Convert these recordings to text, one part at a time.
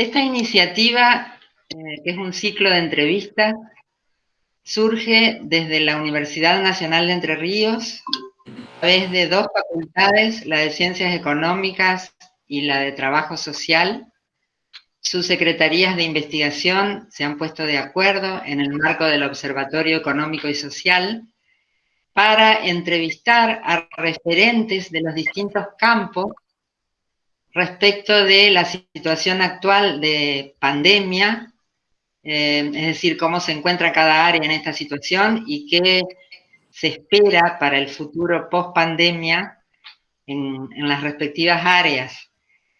Esta iniciativa, eh, que es un ciclo de entrevistas, surge desde la Universidad Nacional de Entre Ríos, a través de dos facultades, la de Ciencias Económicas y la de Trabajo Social. Sus secretarías de investigación se han puesto de acuerdo en el marco del Observatorio Económico y Social para entrevistar a referentes de los distintos campos respecto de la situación actual de pandemia, eh, es decir, cómo se encuentra cada área en esta situación y qué se espera para el futuro post-pandemia en, las respectivas áreas.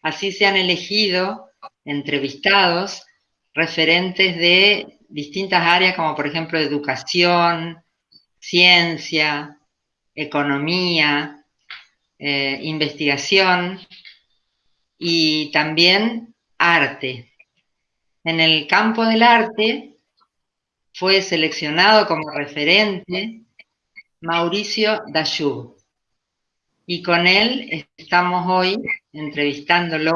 Así se han elegido entrevistados referentes de distintas áreas como por ejemplo educación, ciencia, economía, eh, investigación, y también arte. En el campo del arte fue seleccionado como referente Mauricio Dayub. Y con él estamos hoy entrevistándolo.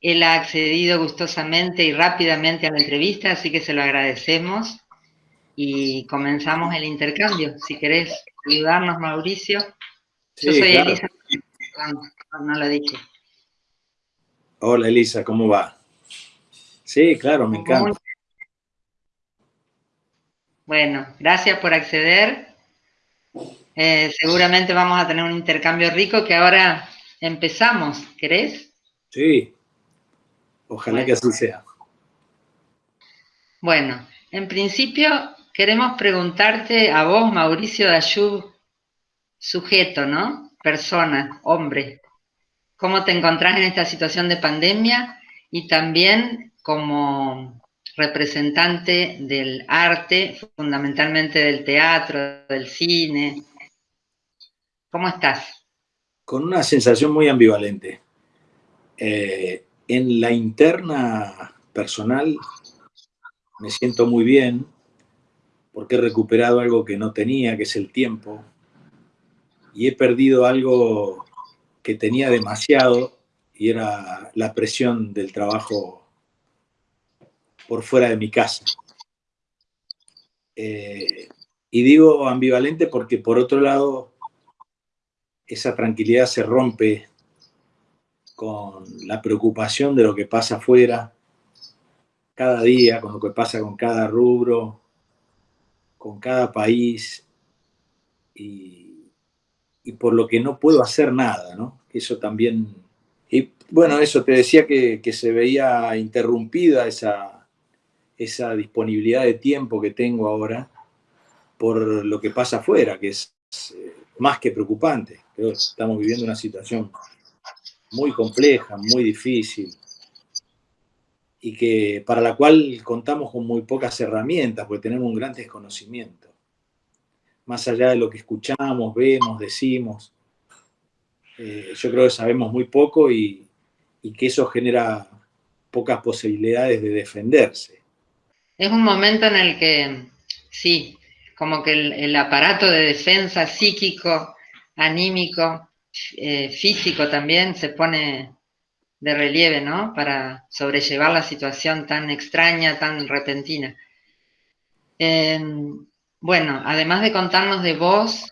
Él ha accedido gustosamente y rápidamente a la entrevista, así que se lo agradecemos. Y comenzamos el intercambio. Si querés ayudarnos, Mauricio. Yo soy Elisa. No, lo dije. Hola Elisa, ¿cómo va? Sí, claro, me encanta. Bueno, gracias por acceder. Eh, seguramente vamos a tener un intercambio rico que ahora empezamos, ¿querés? Sí, ojalá que así sea. Bueno, en principio queremos preguntarte a vos, Mauricio Dayub, sujeto, ¿no? Persona, hombre. ¿Cómo te encontrás en esta situación de pandemia? Y también como representante del arte, fundamentalmente del teatro, del cine. ¿Cómo estás? Con una sensación muy ambivalente. Eh, en la interna personal me siento muy bien porque he recuperado algo que no tenía, que es el tiempo, y he perdido algo que tenía demasiado y era la presión del trabajo por fuera de mi casa. Eh, y digo ambivalente porque por otro lado esa tranquilidad se rompe con la preocupación de lo que pasa afuera cada día, con lo que pasa con cada rubro, con cada país y y por lo que no puedo hacer nada, ¿no? Eso también... Y bueno, eso, te decía que, se veía interrumpida esa, esa disponibilidad de tiempo que tengo ahora por lo que pasa afuera, que es eh, más que preocupante. Creo que estamos viviendo una situación muy compleja, muy difícil, y que para la cual contamos con muy pocas herramientas, porque tenemos un gran desconocimiento más allá de lo que escuchamos, vemos, decimos. Eh, yo creo que sabemos muy poco y, que eso genera pocas posibilidades de defenderse. Es un momento en el que, sí, como que el, aparato de defensa psíquico, anímico, eh, físico también se pone de relieve, ¿no? Para sobrellevar la situación tan extraña, tan repentina. Eh, bueno, además de contarnos de vos,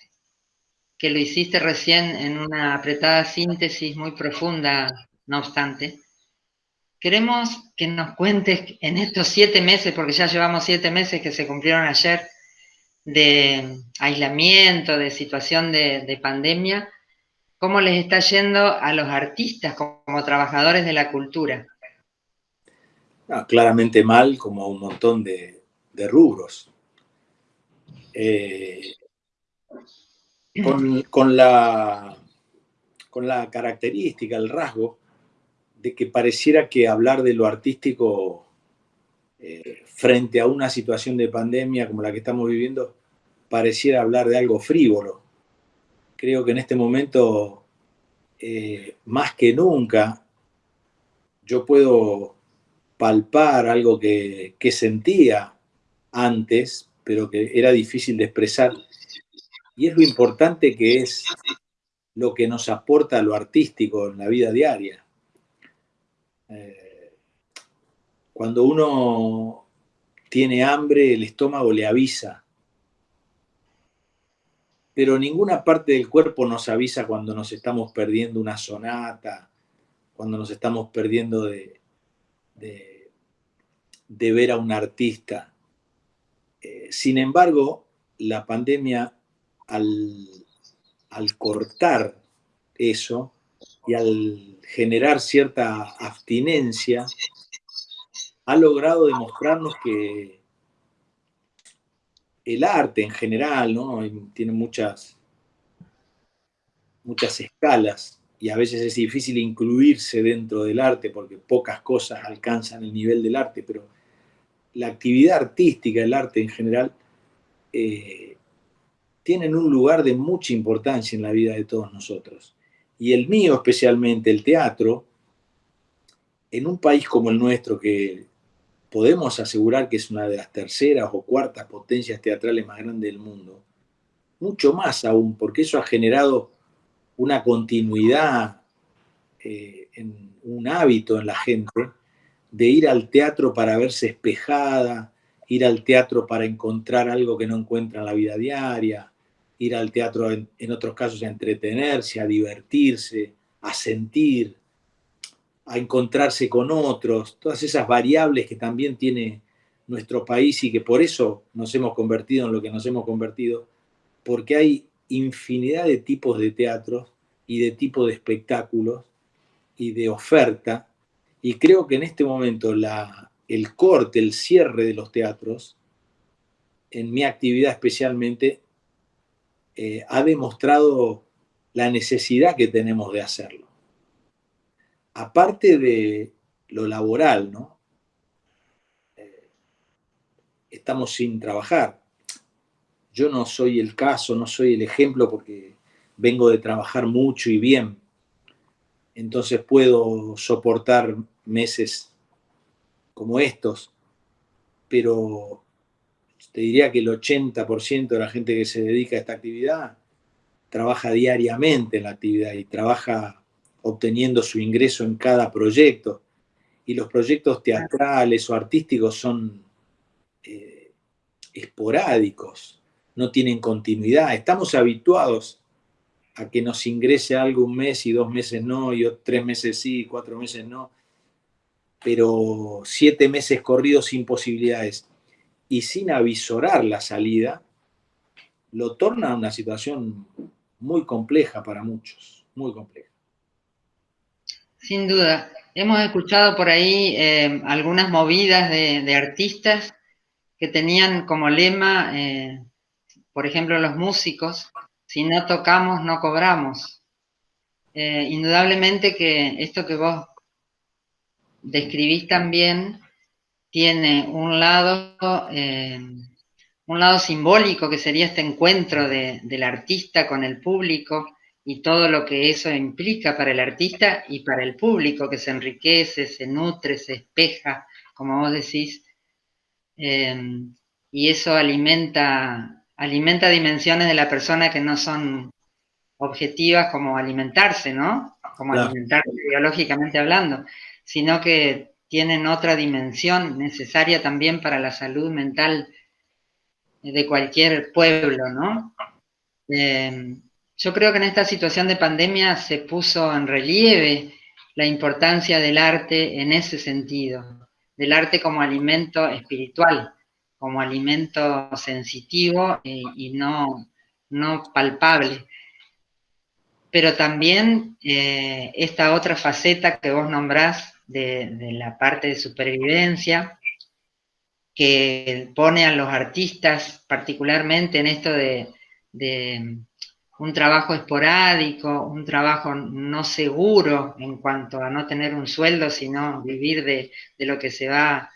que lo hiciste recién en una apretada síntesis muy profunda, no obstante, queremos que nos cuentes en estos siete meses, porque ya llevamos siete meses que se cumplieron ayer, de aislamiento, de situación de, pandemia, cómo les está yendo a los artistas como trabajadores de la cultura. claramente mal, como un montón de rubros. Eh, con, la, con la característica, el rasgo, de que pareciera que hablar de lo artístico eh, frente a una situación de pandemia como la que estamos viviendo pareciera hablar de algo frívolo. Creo que en este momento, eh, más que nunca, yo puedo palpar algo que, que sentía antes, pero que era difícil de expresar. Y es lo importante que es lo que nos aporta lo artístico en la vida diaria. Eh, cuando uno tiene hambre, el estómago le avisa. Pero ninguna parte del cuerpo nos avisa cuando nos estamos perdiendo una sonata, cuando nos estamos perdiendo de, ver a un artista. Eh, sin embargo, la pandemia, al cortar eso y al generar cierta abstinencia, ha logrado demostrarnos que el arte en general, ¿no? Tiene muchas, muchas escalas y a veces es difícil incluirse dentro del arte porque pocas cosas alcanzan el nivel del arte, pero la actividad artística, el arte en general, eh, tienen un lugar de mucha importancia en la vida de todos nosotros. Y el mío especialmente, el teatro, en un país como el nuestro, que podemos asegurar que es una de las terceras o cuartas potencias teatrales más grandes del mundo, mucho más aún, porque eso ha generado una continuidad, eh, en un hábito en la gente de ir al teatro para verse espejada, ir al teatro para encontrar algo que no encuentra en la vida diaria, ir al teatro en, otros casos a entretenerse, a divertirse, a sentir, a encontrarse con otros, todas esas variables que también tiene nuestro país y que por eso nos hemos convertido en lo que nos hemos convertido, porque hay infinidad de tipos de teatros y de tipos de espectáculos y de oferta, y creo que en este momento la, el corte, el cierre de los teatros, en mi actividad especialmente, eh, ha demostrado la necesidad que tenemos de hacerlo aparte de lo laboral, ¿no? Eh, estamos sin trabajar. Yo no soy el caso, no soy el ejemplo porque vengo de trabajar mucho y bien. Entonces puedo soportar meses como estos, pero te diría que el 80% de la gente que se dedica a esta actividad trabaja diariamente en la actividad y trabaja obteniendo su ingreso en cada proyecto. Y los proyectos teatrales o artísticos son eh, esporádicos, no tienen continuidad. Estamos habituados a que nos ingrese algo un mes y dos meses no, y tres meses sí, cuatro meses no, pero siete meses corridos sin posibilidades y sin avisorar la salida, lo torna una situación muy compleja para muchos, muy compleja. Sin duda. Hemos escuchado por ahí eh, algunas movidas de, artistas que tenían como lema, eh, por ejemplo, los músicos, si no tocamos, no cobramos. Eh, indudablemente que esto que vos describís también tiene un lado, un lado simbólico que sería este encuentro del artista con el público, y todo lo que eso implica para el artista y para el público que se enriquece, se nutre, se espeja, como vos decís, em, y eso alimenta, alimenta dimensiones de la persona que no son objetivas como alimentarse, ¿no? Como alimentarse biológicamente hablando, sino que tienen otra dimensión necesaria también para la salud mental de cualquier pueblo, ¿no? Em, yo creo que en esta situación de pandemia se puso en relieve la importancia del arte en ese sentido, del arte como alimento espiritual, como alimento sensitivo y, no, no, palpable. Pero también eh, esta otra faceta que vos nombrás de, la parte de supervivencia, que pone a los artistas particularmente en esto de un trabajo esporádico, un trabajo no seguro en cuanto a no tener un sueldo, sino vivir de, lo que se va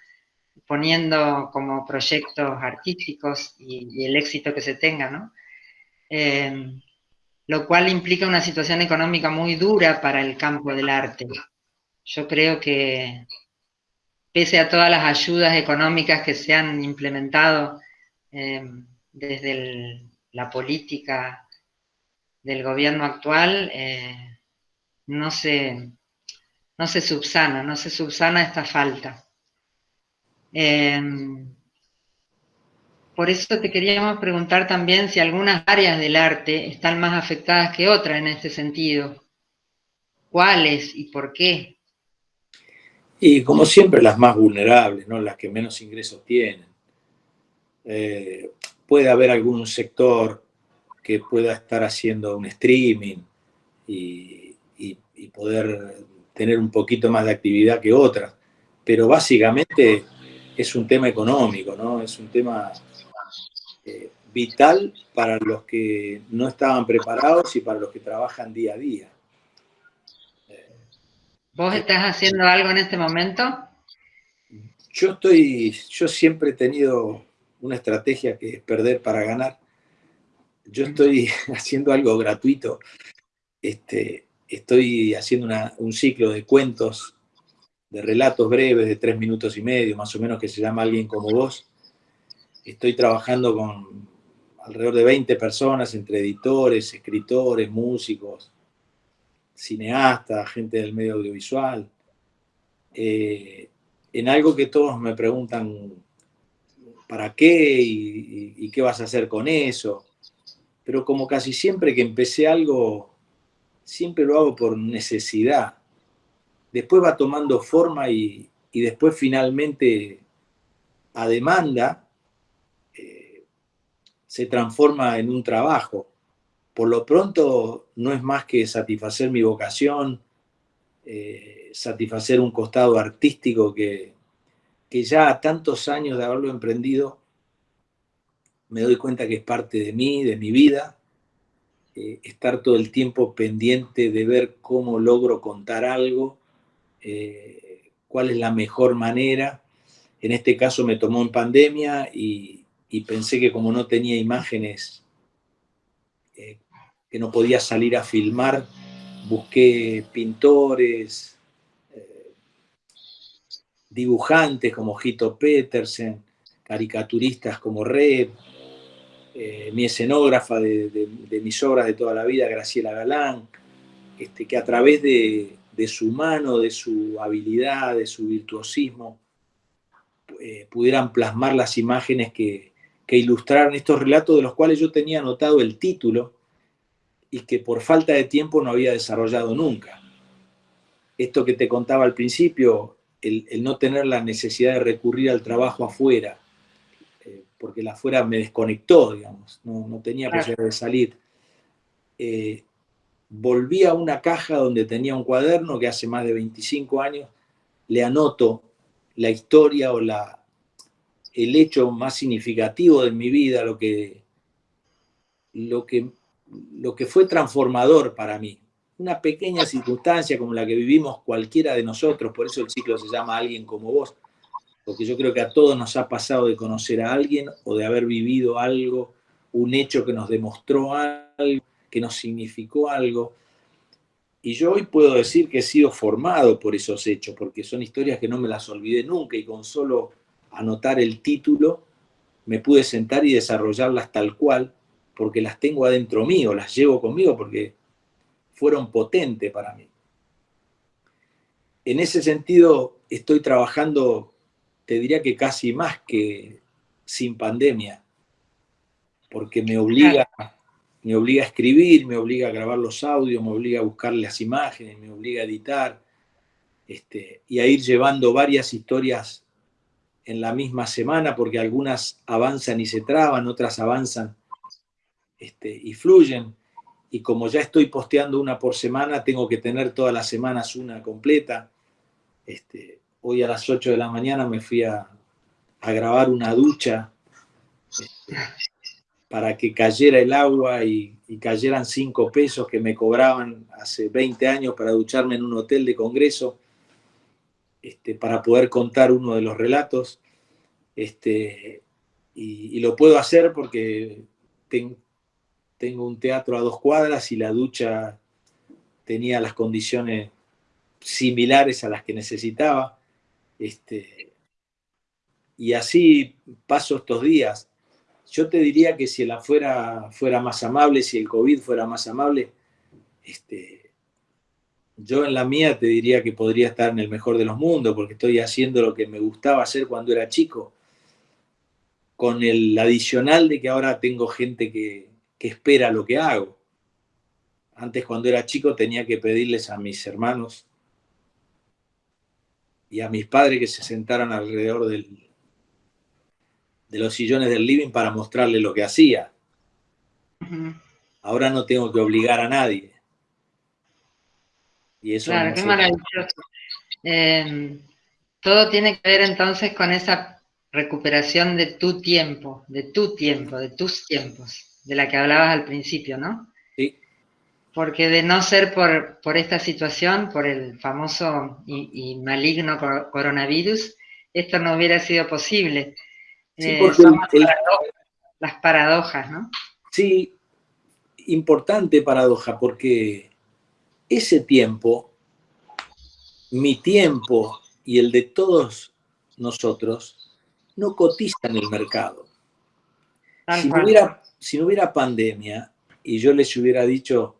poniendo como proyectos artísticos y, el éxito que se tenga, ¿no? Eh, lo cual implica una situación económica muy dura para el campo del arte. Yo creo que pese a todas las ayudas económicas que se han implementado eh, desde la política del gobierno actual, eh, no, se, no se subsana, no se subsana esta falta. Eh, por eso te queríamos preguntar también si algunas áreas del arte están más afectadas que otras en este sentido. ¿Cuáles y por qué? Y como siempre las más vulnerables, ¿no? las que menos ingresos tienen. Eh, puede haber algún sector que pueda estar haciendo un streaming y, poder tener un poquito más de actividad que otras, pero básicamente es un tema económico, ¿no? Es un tema eh, vital para los que no estaban preparados y para los que trabajan día a día. ¿Vos estás haciendo algo en este momento? Yo estoy, yo siempre he tenido una estrategia que es perder para ganar. Yo estoy haciendo algo gratuito. Este, estoy haciendo un ciclo de cuentos, de relatos breves de tres minutos y medio, más o menos, que se llama Alguien como vos. Estoy trabajando con alrededor de 20 personas, entre editores, escritores, músicos, cineasta, gente del medio audiovisual, eh, en algo que todos me preguntan para qué y, qué vas a hacer con eso. Pero como casi siempre que empecé algo, siempre lo hago por necesidad. Después va tomando forma y, después finalmente a demanda eh, se transforma en un trabajo por lo pronto no es más que satisfacer mi vocación, eh, satisfacer un costado artístico que, que ya a tantos años de haberlo emprendido, me doy cuenta que es parte de mí, de mi vida, eh, estar todo el tiempo pendiente de ver cómo logro contar algo, eh, cuál es la mejor manera. En este caso me tomó en pandemia y, y pensé que como no tenía imágenes que no podía salir a filmar, busqué pintores, eh, dibujantes como Hito Petersen, caricaturistas como Red, eh, mi escenógrafa de, mis obras de toda la vida, Graciela Galán, este, que a través de, su mano, de su habilidad, de su virtuosismo, eh, pudieran plasmar las imágenes que, que ilustraron estos relatos de los cuales yo tenía anotado el título, y que por falta de tiempo no había desarrollado nunca. Esto que te contaba al principio, el, no tener la necesidad de recurrir al trabajo afuera, eh, porque la afuera me desconectó, digamos, no, tenía posibilidad de salir. Eh, volví a una caja donde tenía un cuaderno que hace más de 25 años, le anoto la historia o la, el hecho más significativo de mi vida, lo que, lo que lo que fue transformador para mí. Una pequeña circunstancia como la que vivimos cualquiera de nosotros, por eso el ciclo se llama Alguien como vos, porque yo creo que a todos nos ha pasado de conocer a alguien o de haber vivido algo, un hecho que nos demostró algo, que nos significó algo. Y yo hoy puedo decir que he sido formado por esos hechos, porque son historias que no me las olvidé nunca y con solo anotar el título me pude sentar y desarrollarlas tal cual porque las tengo adentro mío, las llevo conmigo porque fueron potentes para mí. En ese sentido, estoy trabajando, te diría que casi más que sin pandemia, porque me obliga, me obliga a escribir, me obliga a grabar los audios, me obliga a buscar las imágenes, me obliga a editar, este, y a ir llevando varias historias en la misma semana, porque algunas avanzan y se traban, otras avanzan este, y fluyen. Y como ya estoy posteando una por semana, tengo que tener todas las semanas una completa. Este, hoy a las 8 de la mañana me fui a, grabar una ducha este, para que cayera el agua y, cayeran 5 pesos que me cobraban hace 20 años para ducharme en un hotel de congreso, para poder contar uno de los relatos. Este, y, lo puedo hacer porque tengo un teatro a dos cuadras y la ducha tenía las condiciones similares a las que necesitaba. Este, y así paso estos días. Yo te diría que si el afuera fuera más amable, si el COVID fuera más amable, este, yo en la mía te diría que podría estar en el mejor de los mundos, porque estoy haciendo lo que me gustaba hacer cuando era chico, con el adicional de que ahora tengo gente que, que espera lo que hago. Antes cuando era chico tenía que pedirles a mis hermanos y a mis padres que se sentaran alrededor del, de los sillones del living para mostrarle lo que hacía. Ahora no tengo que obligar a nadie. Y eso claro, qué maravilloso. Em, todo tiene que ver entonces con esa recuperación de tu tiempo, de tu tiempo, de tus tiempos, de la que hablabas al principio, ¿no? Sí. Porque de no ser por, por esta situación, por el famoso y maligno coronavirus, esto no hubiera sido posible. Sí, eh, las paradojas, ¿no? Sí, importante paradoja, porque ese tiempo, mi tiempo y el de todos nosotros, no cotizan en el mercado. Si no, hubiera, si no hubiera pandemia y yo les hubiera dicho,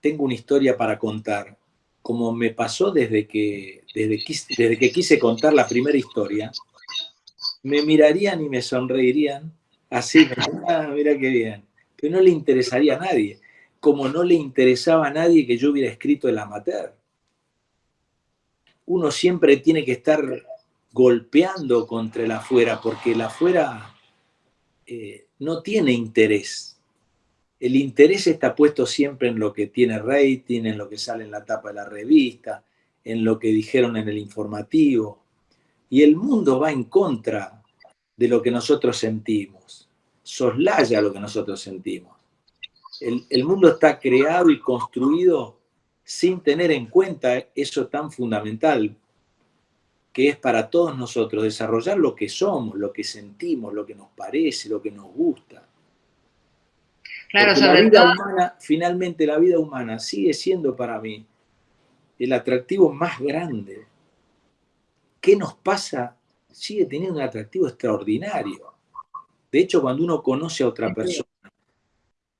tengo una historia para contar, como me pasó desde que, desde, desde que quise contar la primera historia, me mirarían y me sonreirían así, ah, mira qué bien. Pero no le interesaría a nadie, como no le interesaba a nadie que yo hubiera escrito el amateur. Uno siempre tiene que estar golpeando contra el afuera, porque el afuera eh, no tiene interés. El interés está puesto siempre en lo que tiene rating, en lo que sale en la tapa de la revista, en lo que dijeron en el informativo, y el mundo va en contra de lo que nosotros sentimos, soslaya lo que nosotros sentimos. El, mundo está creado y construido sin tener en cuenta eso tan fundamental que es para todos nosotros desarrollar lo que somos, lo que sentimos, lo que nos parece, lo que nos gusta. Claro, la vida humana, finalmente la vida humana sigue siendo para mí el atractivo más grande ¿Qué nos pasa? Sigue teniendo un atractivo extraordinario. De hecho, cuando uno conoce a otra persona,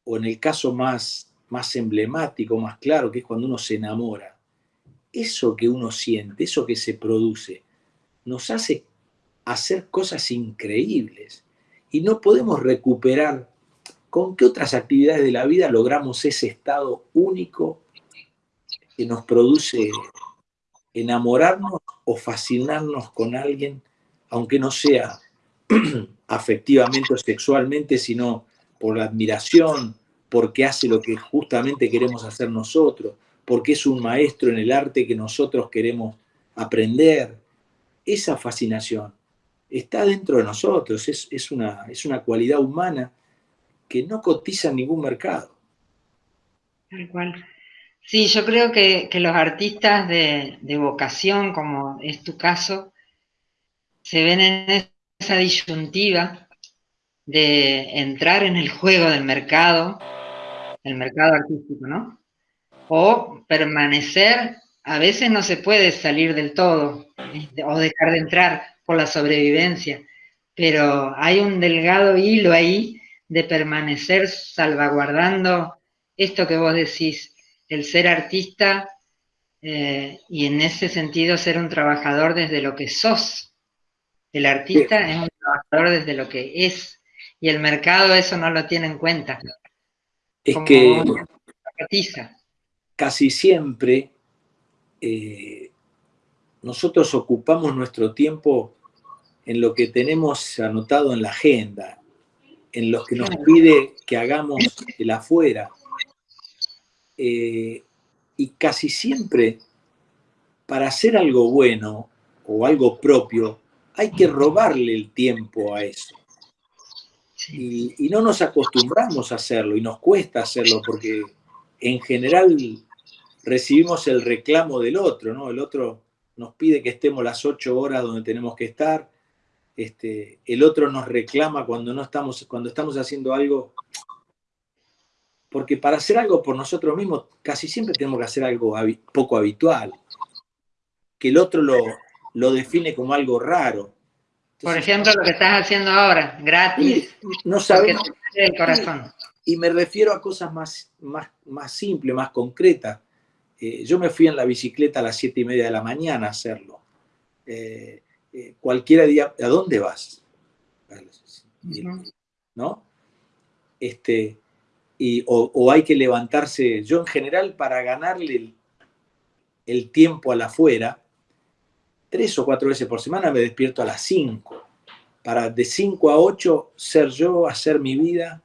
o en el caso más, más emblemático, más claro, que es cuando uno se enamora, eso que uno siente, eso que se produce, nos hace hacer cosas increíbles. Y no podemos recuperar con qué otras actividades de la vida logramos ese estado único que nos produce enamorarnos o fascinarnos con alguien, aunque no sea afectivamente o sexualmente, sino por la admiración, porque hace lo que justamente queremos hacer nosotros, porque es un maestro en el arte que nosotros queremos aprender. Esa fascinación está dentro de nosotros, es, una, es una cualidad humana que no cotiza en ningún mercado. Tal cual. Sí, yo creo que, los artistas de, vocación, como es tu caso, se ven en esa disyuntiva de entrar en el juego del mercado, el mercado artístico, ¿no? O permanecer, a veces no se puede salir del todo, o dejar de entrar por la sobrevivencia, pero hay un delgado hilo ahí de permanecer salvaguardando esto que vos decís, el ser artista eh, y en ese sentido ser un trabajador desde lo que sos. El artista es un trabajador desde lo que es y el mercado eso no lo tiene en cuenta. Es que casi siempre eh, nosotros ocupamos nuestro tiempo en lo que tenemos anotado en la agenda, en lo que nos pide que hagamos el afuera, eh, y casi siempre para hacer algo bueno o algo propio hay que robarle el tiempo a eso. Y, no nos acostumbramos a hacerlo y nos cuesta hacerlo porque en general recibimos el reclamo del otro, ¿no? El otro nos pide que estemos las ocho horas donde tenemos que estar este, el otro nos reclama cuando, no estamos, cuando estamos haciendo algo. Porque para hacer algo por nosotros mismos, casi siempre tenemos que hacer algo poco habitual. Que el otro lo, lo define como algo raro. por ejemplo, lo que estás haciendo ahora, gratis. No sabemos. El corazón. Y, me refiero a cosas más, más, más simples, más concretas. Eh, yo me fui en la bicicleta a las siete y media de la mañana a hacerlo. Eh, eh, cualquiera día, ¿a dónde vas? ¿No? Este, y, o, hay que levantarse, yo en general para ganarle el, tiempo a la afuera, tres o cuatro veces por semana me despierto a las cinco, para de cinco a ocho ser yo, hacer mi vida,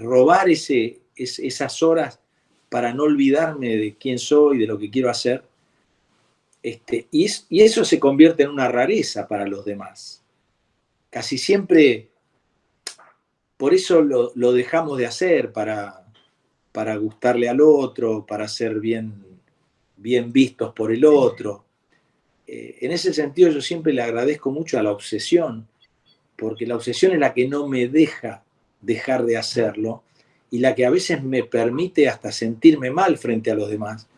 robar esas horas para no olvidarme de quién soy, de lo que quiero hacer, este, y, eso se convierte en una rareza para los demás. Casi siempre, por eso lo, dejamos de hacer, para, para, gustarle al otro, para ser bien, bien vistos por el otro. Eh, en ese sentido yo siempre le agradezco mucho a la obsesión, porque la obsesión es la que no me deja dejar de hacerlo y la que a veces me permite hasta sentirme mal frente a los demás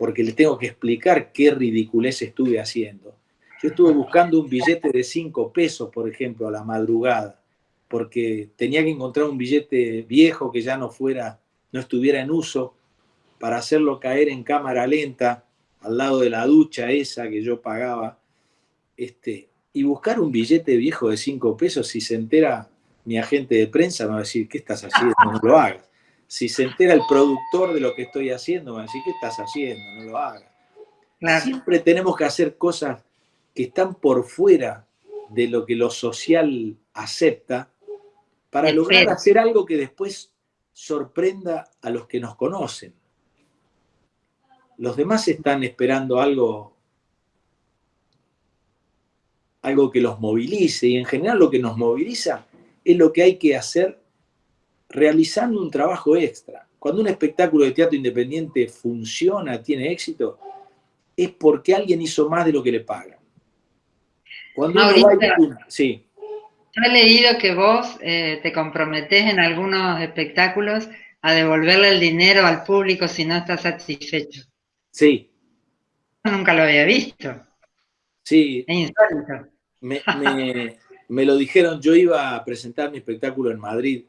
porque le tengo que explicar qué ridiculez estuve haciendo. Yo estuve buscando un billete de 5 pesos, por ejemplo, a la madrugada, porque tenía que encontrar un billete viejo que ya no fuera, no estuviera en uso, para hacerlo caer en cámara lenta al lado de la ducha esa que yo pagaba. Este, y buscar un billete viejo de 5 pesos, si se entera mi agente de prensa, me va a decir, ¿qué estás haciendo? No lo hagas. Si se entera el productor de lo que estoy haciendo, me va a decir, ¿qué estás haciendo? No lo hagas. Siempre tenemos que hacer cosas que están por fuera de lo que lo social acepta para lograr hacer algo que después sorprenda a los que nos conocen. Los demás están esperando algo, algo que los movilice y en general lo que nos moviliza es lo que hay que hacer realizando un trabajo extra. Cuando un espectáculo de teatro independiente funciona, tiene éxito, es porque alguien hizo más de lo que le pagan. Cuando sí. Yo he leído que vos eh, te comprometés en algunos espectáculos a devolverle el dinero al público si no está satisfecho. Sí. nunca lo había visto. Sí. Es insólito. me, lo dijeron, yo iba a presentar mi espectáculo en Madrid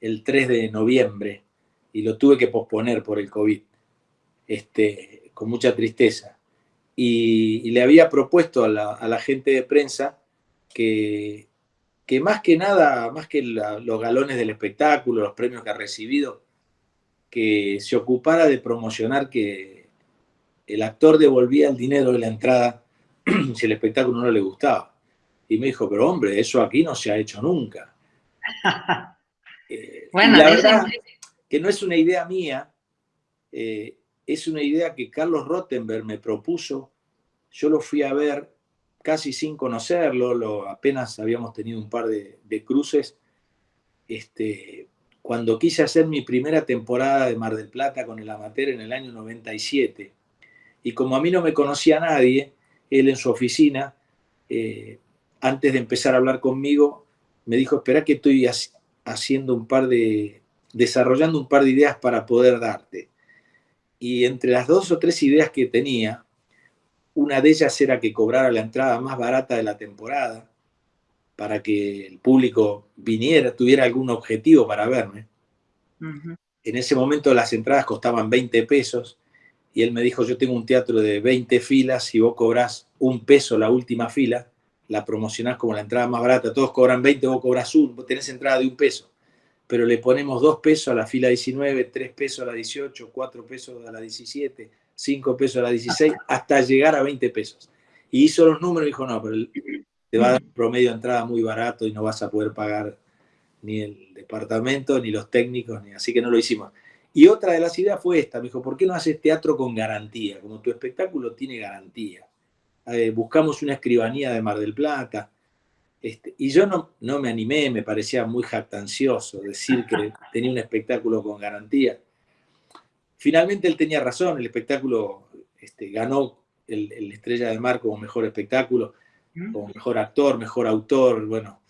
el 3 de noviembre y lo tuve que posponer por el COVID, este, con mucha tristeza. Y, le había propuesto a la, gente de prensa que, que, más que nada, más que los galones del espectáculo, los premios que ha recibido, que se ocupara de promocionar que el actor devolvía el dinero de la entrada si el espectáculo no le gustaba. Y me dijo, pero hombre, eso aquí no se ha hecho nunca. Eh, bueno, la verdad que no es una idea mía, eh, es una idea que Carlos Rottenberg me propuso. Yo lo fui a ver casi sin conocerlo, lo, apenas habíamos tenido un par de, cruces. Este, cuando quise hacer mi primera temporada de Mar del Plata con el amateur en el año 97, y como a mí no me conocía nadie, él en su oficina, eh, antes de empezar a hablar conmigo, me dijo, espera que estoy haciendo un par de, desarrollando un par de ideas para poder darte. Y entre las dos o tres ideas que tenía, una de ellas era que cobrara la entrada más barata de la temporada para que el público viniera, tuviera algún objetivo para verme. En ese momento las entradas costaban 20 pesos y él me dijo, yo tengo un teatro de 20 filas, si vos cobrás un peso la última fila, la promocionás como la entrada más barata, todos cobran 20, vos cobras un, vos tenés entrada de un peso, pero le ponemos dos pesos a la fila 19, tres pesos a la 18, cuatro pesos a la 17, cinco pesos a la 16, hasta llegar a 20 pesos. Y hizo los números y dijo, no, pero te va a dar un promedio de entrada muy barato y no vas a poder pagar ni el departamento, ni los técnicos, ni así que no lo hicimos. Y otra de las ideas fue esta, me dijo, ¿por qué no haces teatro con garantía? Como tu espectáculo tiene garantía. Eh, buscamos una escribanía de Mar del Plata, este, y yo no, no me animé, me parecía muy jactancioso decir que tenía un espectáculo con garantía. Finalmente él tenía razón, el espectáculo este, ganó el, Estrella del Mar como mejor espectáculo, como mejor actor, mejor autor, bueno,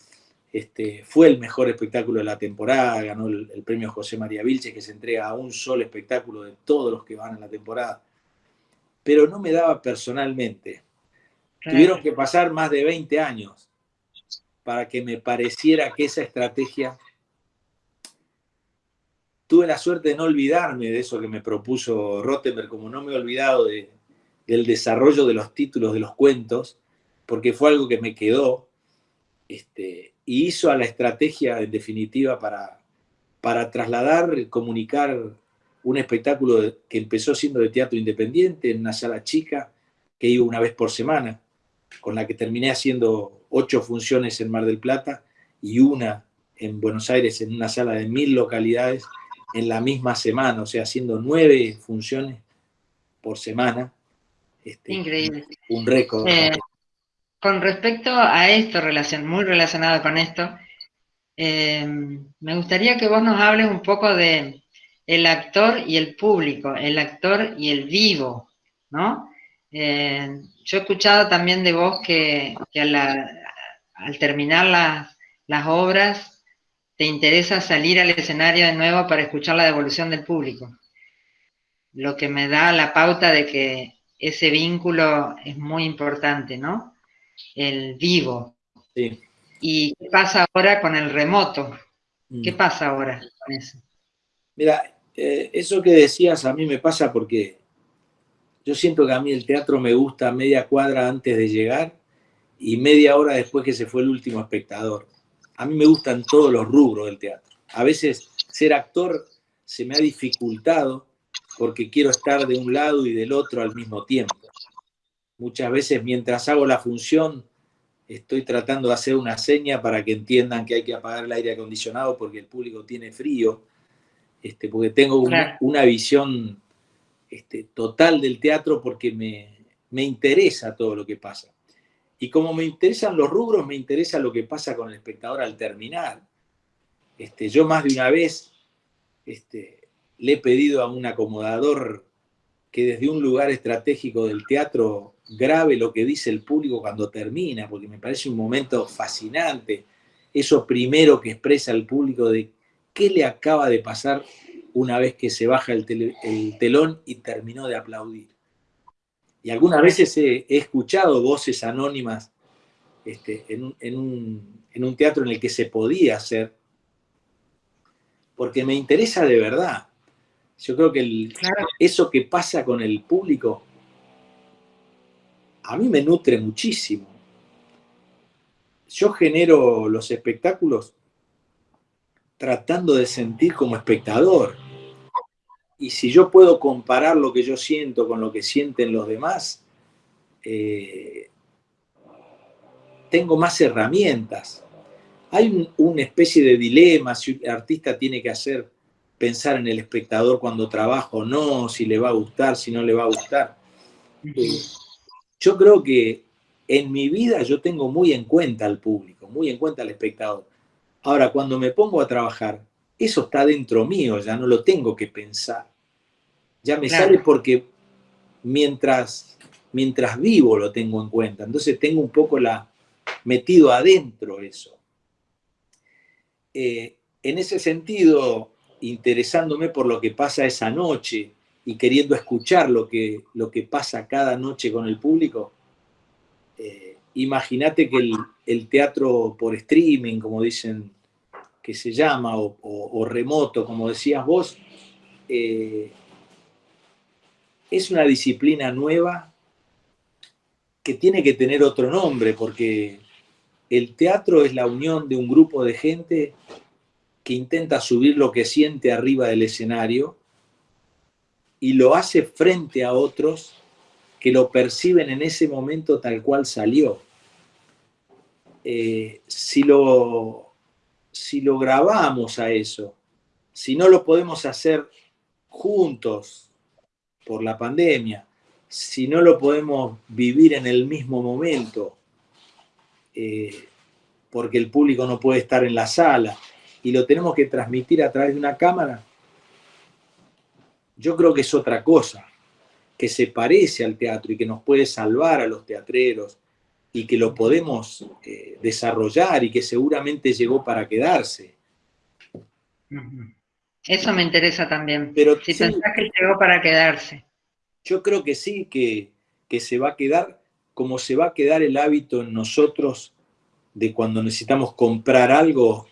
este, fue el mejor espectáculo de la temporada, ganó el, premio José María Vilche, que se entrega a un solo espectáculo de todos los que van en la temporada. Pero no me daba personalmente. Tuvieron que pasar más de 20 años para que me pareciera que esa estrategia... Tuve la suerte de no olvidarme de eso que me propuso Rottenberg, como no me he olvidado de, del desarrollo de los títulos de los cuentos, porque fue algo que me quedó, este, y hizo a la estrategia en definitiva para, para trasladar, comunicar un espectáculo que empezó siendo de teatro independiente en una sala chica que iba una vez por semana, con la que terminé haciendo ocho funciones en Mar del Plata y una en Buenos Aires en una sala de mil localidades en la misma semana, o sea, haciendo nueve funciones por semana. Este, Increíble. Un récord. Eh, con respecto a esto, relación, muy relacionado con esto, eh, me gustaría que vos nos hables un poco de el actor y el público, el actor y el vivo, ¿no? Eh, yo he escuchado también de vos que, al terminar las, las obras te interesa salir al escenario de nuevo para escuchar la devolución del público, lo que me da la pauta de que ese vínculo es muy importante, ¿no? el vivo. ¿Y qué pasa ahora con el remoto? ¿Qué mm. pasa ahora con eso? Mira, eh, eso que decías a mí me pasa porque yo siento que a mí el teatro me gusta media cuadra antes de llegar y media hora después que se fue el último espectador. A mí me gustan todos los rubros del teatro. A veces ser actor se me ha dificultado porque quiero estar de un lado y del otro al mismo tiempo. Muchas veces mientras hago la función estoy tratando de hacer una seña para que entiendan que hay que apagar el aire acondicionado porque el público tiene frío, este, porque tengo una, visión este, total del teatro porque me, interesa todo lo que pasa. Y como me interesan los rubros, me interesa lo que pasa con el espectador al terminar. Este, yo más de una vez este, le he pedido a un acomodador que desde un lugar estratégico del teatro grave lo que dice el público cuando termina, porque me parece un momento fascinante, eso primero que expresa el público de qué le acaba de pasar una vez que se baja el, telón y terminó de aplaudir. Y algunas veces he, escuchado voces anónimas este, en, un, teatro en el que se podía hacer, porque me interesa de verdad. Yo creo que eso que pasa con el público a mí me nutre muchísimo. Yo genero los espectáculos tratando de sentir como espectador. Y si yo puedo comparar lo que yo siento con lo que sienten los demás, eh, tengo más herramientas. Hay una especie de dilema, si un artista tiene que hacer pensar en el espectador cuando trabaja o no, si le va a gustar, si no le va a gustar. Yo creo que en mi vida yo tengo muy en cuenta al público, muy en cuenta al espectador. Ahora, cuando me pongo a trabajar, eso está dentro mío, ya no lo tengo que pensar. Ya me sale porque mientras, mientras vivo lo tengo en cuenta. Entonces tengo un poco la, metido adentro eso. Eh, en ese sentido, interesándome por lo que pasa esa noche, y queriendo escuchar lo que, lo que pasa cada noche con el público, eh, imagínate que el, teatro por streaming, como dicen que se llama, o, remoto, como decías vos, eh, es una disciplina nueva que tiene que tener otro nombre, porque el teatro es la unión de un grupo de gente que intenta subir lo que siente arriba del escenario y lo hace frente a otros que lo perciben en ese momento tal cual salió. Eh, si, lo, si lo grabamos a eso, si no lo podemos hacer juntos por la pandemia, si no lo podemos vivir en el mismo momento, eh, porque el público no puede estar en la sala, y lo tenemos que transmitir a través de una cámara, yo creo que es otra cosa, que se parece al teatro y que nos puede salvar a los teatreros, y que lo podemos eh, desarrollar y que seguramente llegó para quedarse. Eso me interesa también. Pero si pensás que llegó para quedarse. Yo creo que sí, que, que se va a quedar como se va a quedar el hábito en nosotros de cuando necesitamos comprar algo,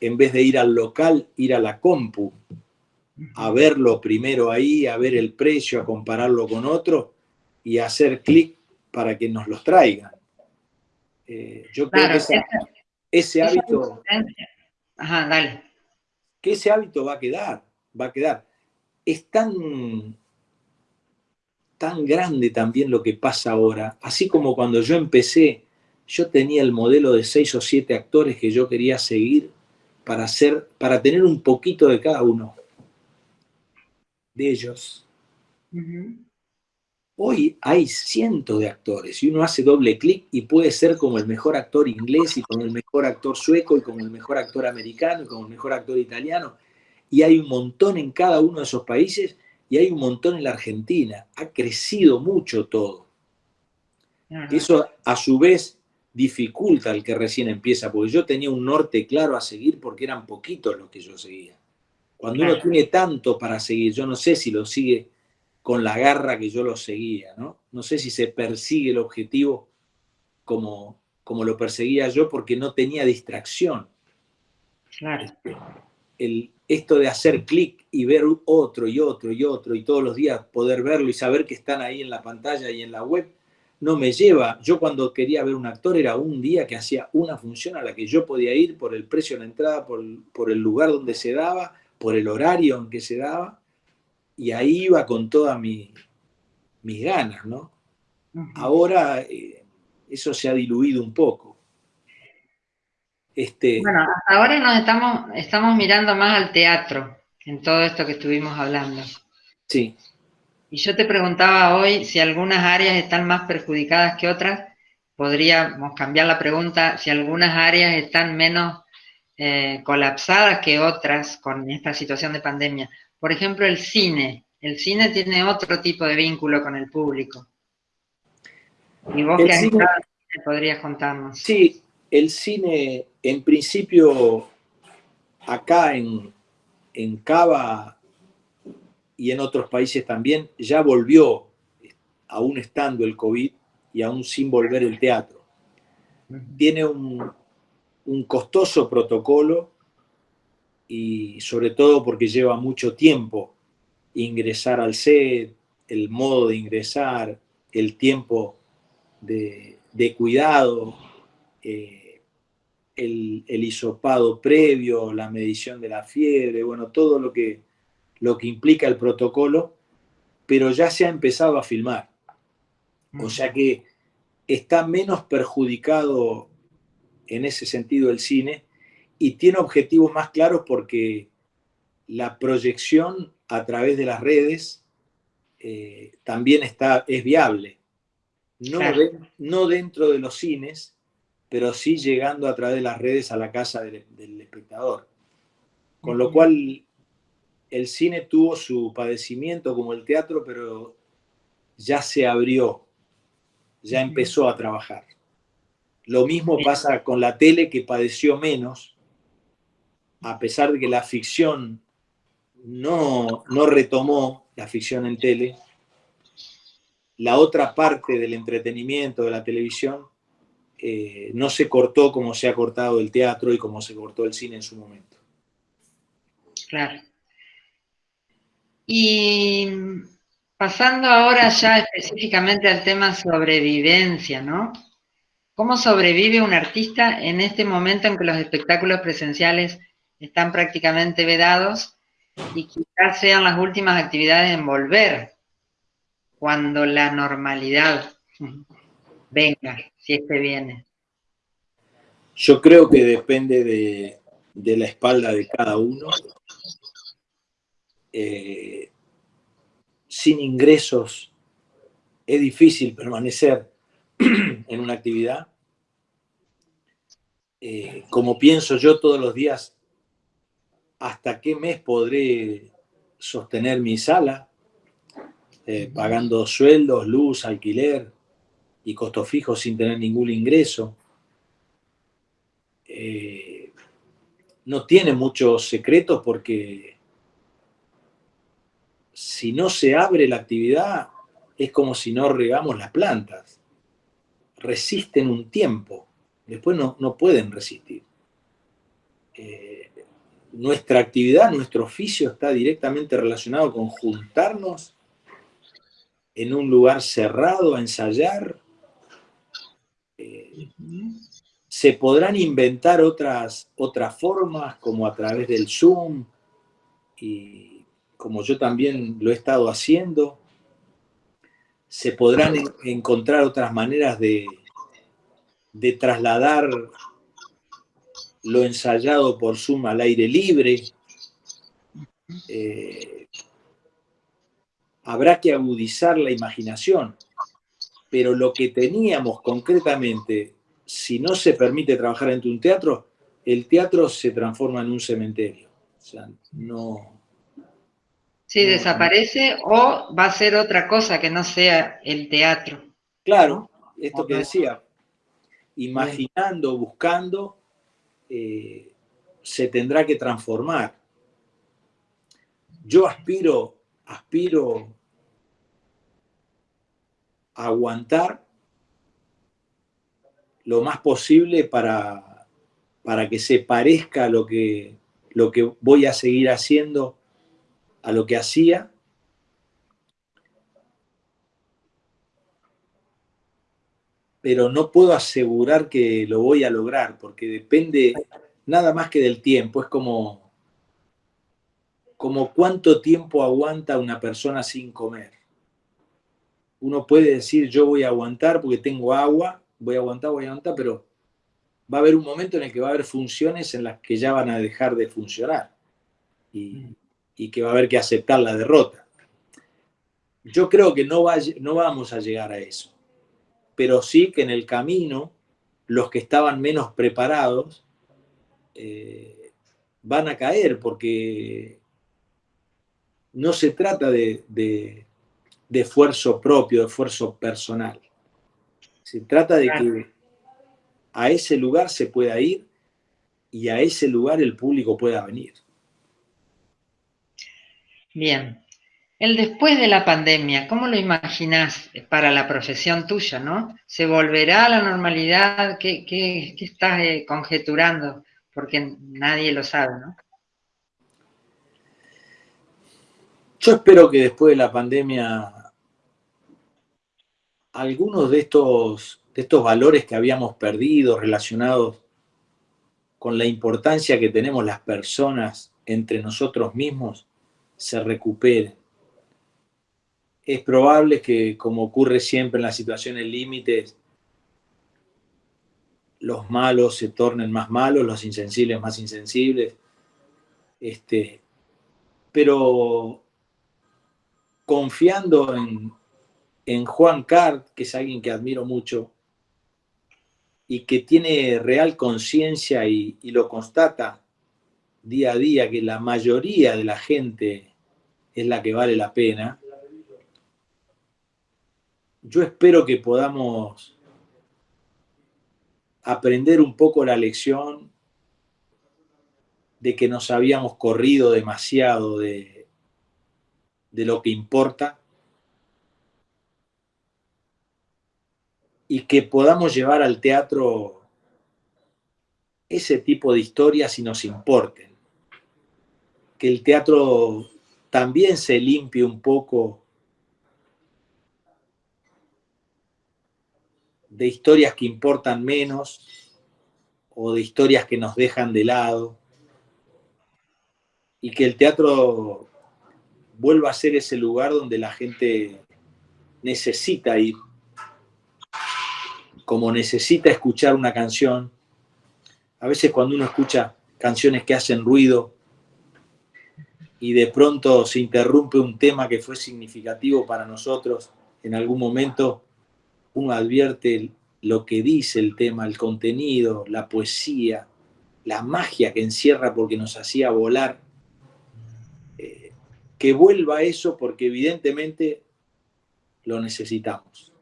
en vez de ir al local, ir a la compu, a verlo primero ahí, a ver el precio, a compararlo con otro y a hacer clic para que nos los traigan. Eh, yo creo que ese hábito... Ajá, dale. Que ese hábito va a quedar, va a quedar. Es tan, tan grande también lo que pasa ahora, así como cuando yo empecé, yo tenía el modelo de seis o siete actores que yo quería seguir para, hacer, para tener un poquito de cada uno de ellos. Hoy hay cientos de actores y uno hace doble clic y puede ser como el mejor actor inglés y como el mejor actor sueco y como el mejor actor americano y como el mejor actor italiano. Y hay un montón en cada uno de esos países y hay un montón en la Argentina. Ha crecido mucho todo. Eso a su vez dificulta al que recién empieza, porque yo tenía un norte claro a seguir porque eran poquitos los que yo seguía. Cuando uno tiene tanto para seguir, yo no sé si lo sigue con la garra que yo lo seguía, ¿no? No sé si se persigue el objetivo como, como lo perseguía yo porque no tenía distracción. Claro. Este, el, esto de hacer clic y ver otro y otro y otro y todos los días poder verlo y saber que están ahí en la pantalla y en la web, no me lleva. Yo cuando quería ver un actor era un día que hacía una función a la que yo podía ir por el precio de la entrada, por, por el lugar donde se daba, por el horario en que se daba y ahí iba con todas mi, mis ganas, ¿no? Ahora eh, eso se ha diluido un poco. Este... Bueno, ahora nos estamos, estamos mirando más al teatro en todo esto que estuvimos hablando. Sí. Y yo te preguntaba hoy si algunas áreas están más perjudicadas que otras. Podríamos cambiar la pregunta si algunas áreas están menos eh, colapsadas que otras con esta situación de pandemia. Por ejemplo, el cine. El cine tiene otro tipo de vínculo con el público. Y vos que has cine, podrías contarnos. Sí, el cine, en principio, acá en, en Cava y en otros países también, ya volvió, aún estando el COVID y aún sin volver el teatro. Tiene un, un costoso protocolo y sobre todo porque lleva mucho tiempo ingresar al set, el modo de ingresar, el tiempo de, cuidado, eh, el, el, hisopado previo, la medición de la fiebre, bueno, todo lo que, lo que implica el protocolo, pero ya se ha empezado a filmar. O sea que está menos perjudicado en ese sentido el cine y tiene objetivos más claros porque la proyección a través de las redes eh, también está, es viable. No, no, dentro de los cines, pero sí llegando a través de las redes a la casa del, espectador. Con lo cual el cine tuvo su padecimiento como el teatro, pero ya se abrió, ya empezó a trabajar. Lo mismo pasa con la tele que padeció menos, a pesar de que la ficción no, no retomó, la ficción en tele, la otra parte del entretenimiento de la televisión eh, no se cortó como se ha cortado el teatro y como se cortó el cine en su momento. Claro. Y pasando ahora ya específicamente al tema sobrevivencia, ¿no? ¿Cómo sobrevive un artista en este momento en que los espectáculos presenciales están prácticamente vedados y quizás sean las últimas actividades en volver cuando la normalidad venga, si este viene? Yo creo que depende de, la espalda de cada uno. Eh, sin ingresos es difícil permanecer en una actividad. Eh, como pienso yo todos los días, hasta qué mes podré sostener mi sala, eh, pagando sueldos, luz, alquiler, y costos fijos sin tener ningún ingreso. Eh, no tiene muchos secretos porque si no se abre la actividad es como si no regamos las plantas. Resisten un tiempo, después no, pueden resistir. Eh, nuestra actividad, nuestro oficio está directamente relacionado con juntarnos en un lugar cerrado a ensayar. Eh, se podrán inventar otras, otras formas, como a través del Zoom, y como yo también lo he estado haciendo. Se podrán encontrar otras maneras de, de trasladar lo ensayado por Zoom al aire libre. Eh, habrá que agudizar la imaginación, pero lo que teníamos concretamente, si no se permite trabajar en un teatro, el teatro se transforma en un cementerio. O sea, no... Sí, desaparece o va a ser otra cosa que no sea el teatro. Claro, esto que decía, imaginando, buscando, eh, se tendrá que transformar. Yo aspiro, aspiro a aguantar lo más posible para, para que se parezca lo que, lo que voy a seguir haciendo a lo que hacía. Pero no puedo asegurar que lo voy a lograr, porque depende nada más que del tiempo. Es como, como cuánto tiempo aguanta una persona sin comer. Uno puede decir, yo voy a aguantar porque tengo agua, voy a aguantar, voy a aguantar, pero va a haber un momento en el que va a haber funciones en las que ya van a dejar de funcionar y, que va a haber que aceptar la derrota. Yo creo que no, va, no vamos a llegar a eso, pero sí que en el camino los que estaban menos preparados eh, van a caer porque no se trata de, de, esfuerzo propio, de esfuerzo personal. Se trata de que a ese lugar se pueda ir y a ese lugar el público pueda venir. Bien. El después de la pandemia, ¿cómo lo imaginas para la profesión tuya, no? ¿Se volverá a la normalidad? ¿Qué, qué, qué estás eh, conjeturando? porque nadie lo sabe, ¿no? Yo espero que después de la pandemia algunos de estos, de estos valores que habíamos perdido relacionados con la importancia que tenemos las personas entre nosotros mismos se recuperen. Es probable que, como ocurre siempre en las situaciones límites, los malos se tornen más malos, los insensibles más insensibles. Este, pero confiando en, Juan Cart, que es alguien que admiro mucho, y que tiene real conciencia y, y, lo constata día a día, que la mayoría de la gente es la que vale la pena, yo espero que podamos aprender un poco la lección de que nos habíamos corrido demasiado de, de lo que importa y que podamos llevar al teatro ese tipo de historias si nos importen. Que el teatro también se limpie un poco de historias que importan menos o de historias que nos dejan de lado y que el teatro vuelva a ser ese lugar donde la gente necesita ir, como necesita escuchar una canción. A veces cuando uno escucha canciones que hacen ruido y de pronto se interrumpe un tema que fue significativo para nosotros en algún momento, uno advierte lo que dice el tema, el contenido, la poesía, la magia que encierra porque nos hacía volar, eh, que vuelva eso porque evidentemente lo necesitamos.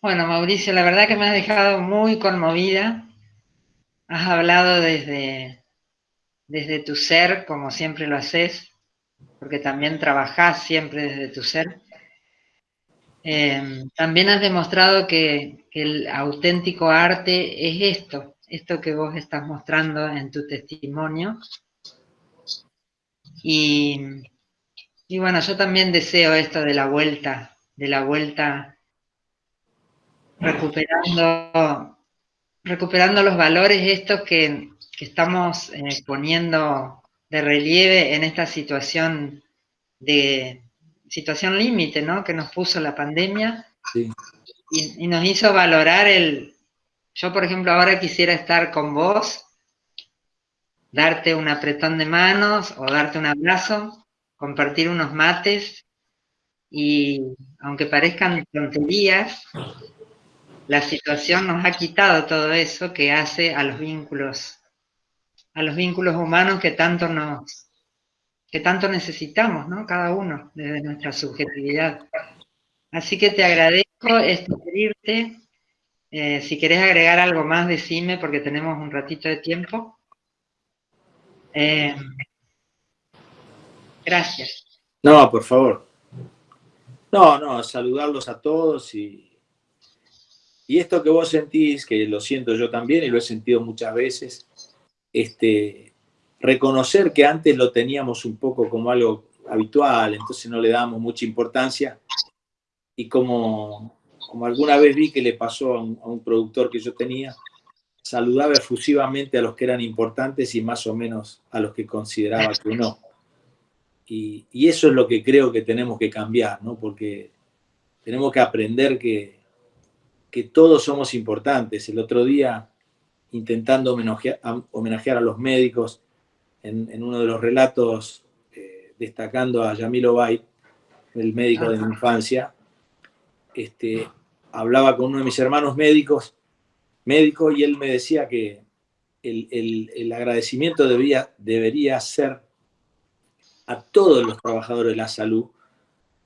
Bueno, Mauricio, la verdad que me has dejado muy conmovida. Has hablado desde, desde tu ser, como siempre lo haces, porque también trabajás siempre desde tu ser. Em, también has demostrado que, el auténtico arte es esto, esto que vos estás mostrando en tu testimonio. Y, bueno, yo también deseo esto de la vuelta, de la vuelta recuperando, recuperando los valores estos que, estamos eh, poniendo de relieve en esta situación de situación límite, ¿no? Que nos puso la pandemia y, nos hizo valorar el. Yo, por ejemplo, ahora quisiera estar con vos, darte un apretón de manos o darte un abrazo, compartir unos mates y, aunque parezcan tonterías, la situación nos ha quitado todo eso que hace a los vínculos, a los vínculos humanos que tanto nos, que tanto necesitamos, ¿no? Cada uno, desde nuestra subjetividad. Así que te agradezco esto pedirte. Eh, si querés agregar algo más, decime, porque tenemos un ratito de tiempo. Eh, gracias. No, por favor. No, no, saludarlos a todos y, y esto que vos sentís, que lo siento yo también y lo he sentido muchas veces, este, reconocer que antes lo teníamos un poco como algo habitual, entonces no le dábamos mucha importancia, y como, como alguna vez vi que le pasó a un, productor que yo tenía, saludaba efusivamente a los que eran importantes y más o menos a los que consideraba que no. Y, y eso es lo que creo que tenemos que cambiar, ¿no? Porque tenemos que aprender que, que todos somos importantes. El otro día, intentando homenajear, a los médicos, en, uno de los relatos, eh, destacando a Yamil Obay, el médico de mi infancia, este, hablaba con uno de mis hermanos médicos, médico, y él me decía que el, agradecimiento debía, debería ser a todos los trabajadores de la salud,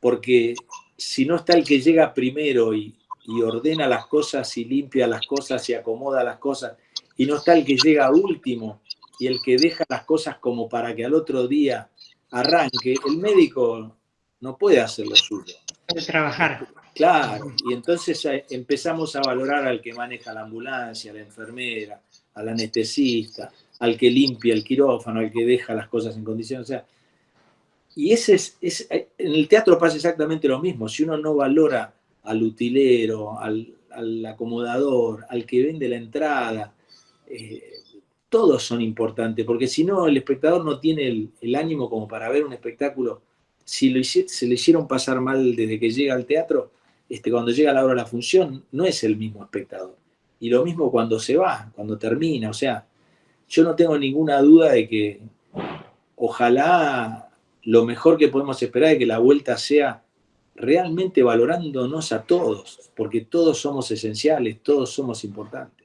porque si no está el que llega primero y, y ordena las cosas y limpia las cosas y acomoda las cosas, y no está el que llega último y el que deja las cosas como para que al otro día arranque, el médico no puede hacer lo suyo. Puede trabajar. Claro, y entonces eh, empezamos a valorar al que maneja la ambulancia, a la enfermera, al anestesista, al que limpia el quirófano, al que deja las cosas en condiciones. O sea, y ese es, es, en el teatro pasa exactamente lo mismo. Si uno no valora al utilero, al, acomodador, al que vende la entrada. Eh, todos son importantes, porque si no, el espectador no tiene el, ánimo como para ver un espectáculo. Si se le hicieron pasar mal desde que llega al teatro, este, cuando llega la hora de la función, no es el mismo espectador. Y lo mismo cuando se va, cuando termina. O sea, yo no tengo ninguna duda de que ojalá lo mejor que podemos esperar es que la vuelta sea realmente valorándonos a todos, porque todos somos esenciales, todos somos importantes.